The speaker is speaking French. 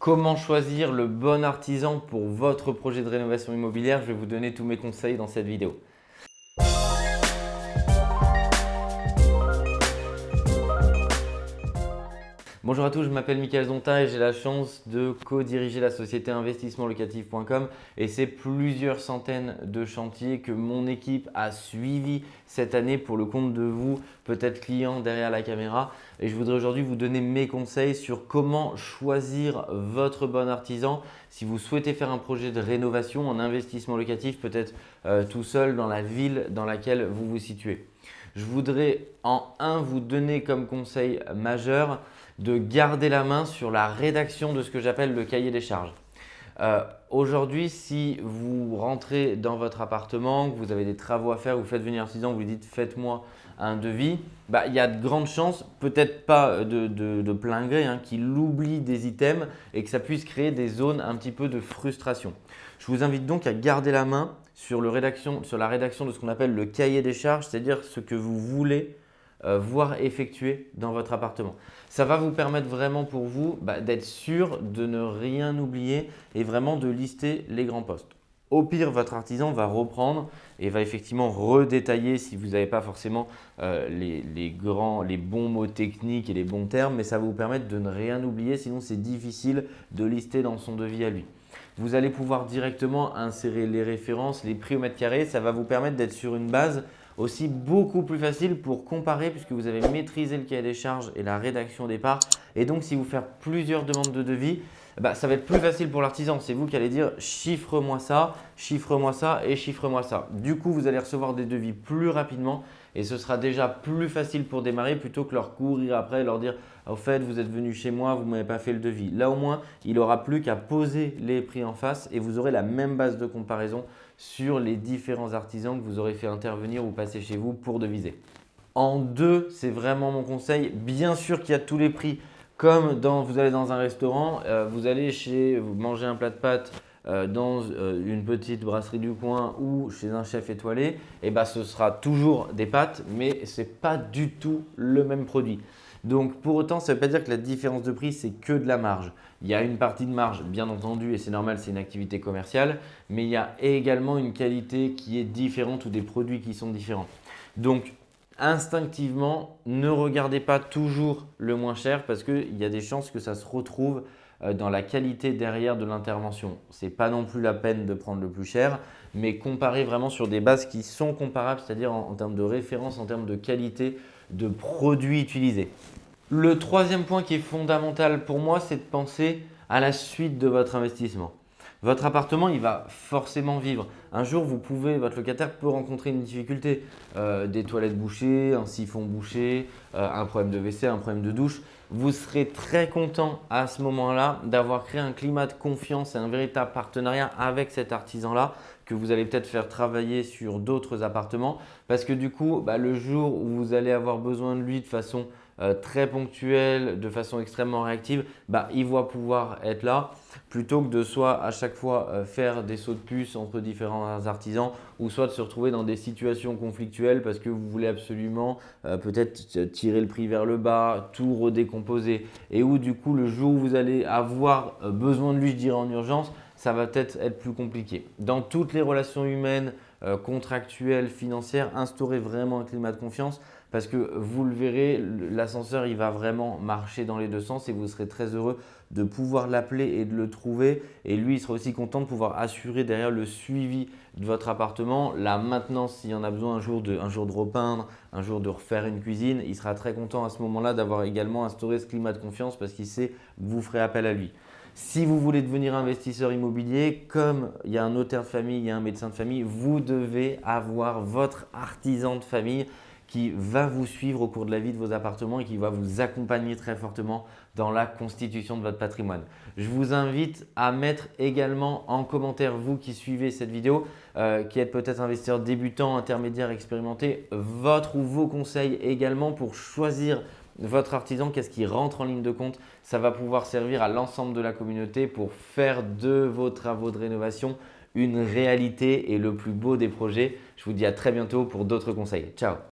Comment choisir le bon artisan pour votre projet de rénovation immobilière Je vais vous donner tous mes conseils dans cette vidéo. Bonjour à tous, je m'appelle Michael Zonta et j'ai la chance de co-diriger la société investissementlocatif.com et c'est plusieurs centaines de chantiers que mon équipe a suivis cette année pour le compte de vous, peut-être clients derrière la caméra. Et je voudrais aujourd'hui vous donner mes conseils sur comment choisir votre bon artisan si vous souhaitez faire un projet de rénovation en investissement locatif, peut-être euh, tout seul dans la ville dans laquelle vous vous situez. Je voudrais en un vous donner comme conseil majeur de garder la main sur la rédaction de ce que j'appelle le cahier des charges. Euh, aujourd'hui, si vous rentrez dans votre appartement, que vous avez des travaux à faire, vous faites venir un artisan, vous lui dites faites-moi un devis, bah, il y a de grandes chances, peut-être pas de, plein gré, hein, qu'il oublie des items et que ça puisse créer des zones un petit peu de frustration. Je vous invite donc à garder la main sur, la rédaction de ce qu'on appelle le cahier des charges, c'est-à-dire ce que vous voulez euh, voir effectuer dans votre appartement. Ça va vous permettre vraiment pour vous bah, d'être sûr de ne rien oublier et vraiment de lister les grands postes. Au pire, votre artisan va reprendre et va effectivement redétailler si vous n'avez pas forcément euh, les, grands, les bons mots techniques et les bons termes, mais ça va vous permettre de ne rien oublier, sinon c'est difficile de lister dans son devis à lui. Vous allez pouvoir directement insérer les références, les prix au mètre carré. Ça va vous permettre d'être sur une base aussi beaucoup plus facile pour comparer puisque vous avez maîtrisé le cahier des charges et la rédaction au départ. Et donc, si vous faites plusieurs demandes de devis, bah, ça va être plus facile pour l'artisan. C'est vous qui allez dire chiffre-moi ça, chiffre-moi ça et chiffre-moi ça. Du coup, vous allez recevoir des devis plus rapidement et ce sera déjà plus facile pour démarrer plutôt que leur courir après et leur dire au fait, vous êtes venu chez moi, vous ne m'avez pas fait le devis. Là au moins, il n'aura plus qu'à poser les prix en face et vous aurez la même base de comparaison sur les différents artisans que vous aurez fait intervenir ou passer chez vous pour deviser. En deux, c'est vraiment mon conseil. Bien sûr qu'il y a tous les prix. Comme dans, vous allez dans un restaurant, euh, vous allez chez vous manger un plat de pâtes euh, dans euh, une petite brasserie du coin ou chez un chef étoilé, et eh ben, ce sera toujours des pâtes, mais ce n'est pas du tout le même produit. Donc pour autant, ça ne veut pas dire que la différence de prix, c'est que de la marge. Il y a une partie de marge, bien entendu, et c'est normal, c'est une activité commerciale, mais il y a également une qualité qui est différente ou des produits qui sont différents. Donc instinctivement, ne regardez pas toujours le moins cher parce qu'il y a des chances que ça se retrouve euh, dans la qualité derrière de l'intervention. Ce n'est pas non plus la peine de prendre le plus cher, mais comparer vraiment sur des bases qui sont comparables, c'est-à-dire en, termes de référence, en termes de qualité de produits utilisés. Le troisième point qui est fondamental pour moi, c'est de penser à la suite de votre investissement. Votre appartement, il va forcément vivre. Un jour, vous pouvez, votre locataire peut rencontrer une difficulté, euh, des toilettes bouchées, un siphon bouché, euh, un problème de WC, un problème de douche. Vous serez très content à ce moment-là d'avoir créé un climat de confiance et un véritable partenariat avec cet artisan-là que vous allez peut-être faire travailler sur d'autres appartements parce que du coup, bah, le jour où vous allez avoir besoin de lui de façon euh, très ponctuelle, de façon extrêmement réactive, bah, il va pouvoir être là plutôt que de soit à chaque fois euh, faire des sauts de puce entre différents artisans ou soit de se retrouver dans des situations conflictuelles parce que vous voulez absolument euh, peut-être tirer le prix vers le bas, tout redécomposer. Et où du coup le jour où vous allez avoir besoin de lui, je dirais en urgence, ça va peut-être être plus compliqué. Dans toutes les relations humaines, contractuelles, financières, instaurez vraiment un climat de confiance parce que vous le verrez, l'ascenseur il va vraiment marcher dans les deux sens et vous serez très heureux de pouvoir l'appeler et de le trouver et lui il sera aussi content de pouvoir assurer derrière le suivi de votre appartement, la maintenance s'il y en a besoin un jour, de, un jour de repeindre, un jour de refaire une cuisine, il sera très content à ce moment-là d'avoir également instauré ce climat de confiance parce qu'il sait que vous ferez appel à lui. Si vous voulez devenir investisseur immobilier, comme il y a un notaire de famille, il y a un médecin de famille, vous devez avoir votre artisan de famille qui va vous suivre au cours de la vie de vos appartements et qui va vous accompagner très fortement dans la constitution de votre patrimoine. Je vous invite à mettre également en commentaire, vous qui suivez cette vidéo, euh, qui êtes peut-être investisseur débutant, intermédiaire, expérimenté, votre ou vos conseils également pour choisir votre artisan, qu'est-ce qui rentre en ligne de compte? Ça va pouvoir servir à l'ensemble de la communauté pour faire de vos travaux de rénovation une réalité et le plus beau des projets. Je vous dis à très bientôt pour d'autres conseils. Ciao